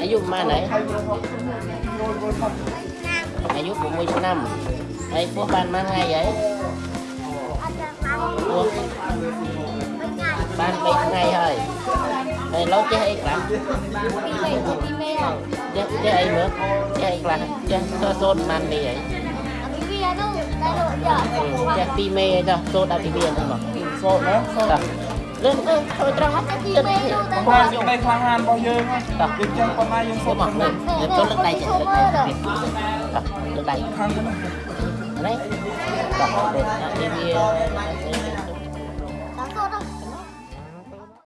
អាយុប្រហែលហើយអាយុ6ឆ្នាំហើយពោះបានប៉ុន្មានថ្ងៃហើយពោះបាន3ថ្ងៃហើយហើយលោកចេះអីខ្លះចេះចេះអីមើលចេះអីខ្លះចេះសូត្រប៉ុន្មាននេះហើយចេះពីមេចុះសូត្រដល់ពីវាហ្នឹងមកសូត្រណាសូត្រតោះ លឿនទៅធ្វើត្រង់ចិត្តបានក្តីក្លាហានរបស់យើងយើងចឹងប៉ុណ្ណាយើងសូសូត្រត្រមកលើទៅលើកដៃចេះលើកដៃតោះលើកដៃខាងហ្នឹងនេះតោះនេះវា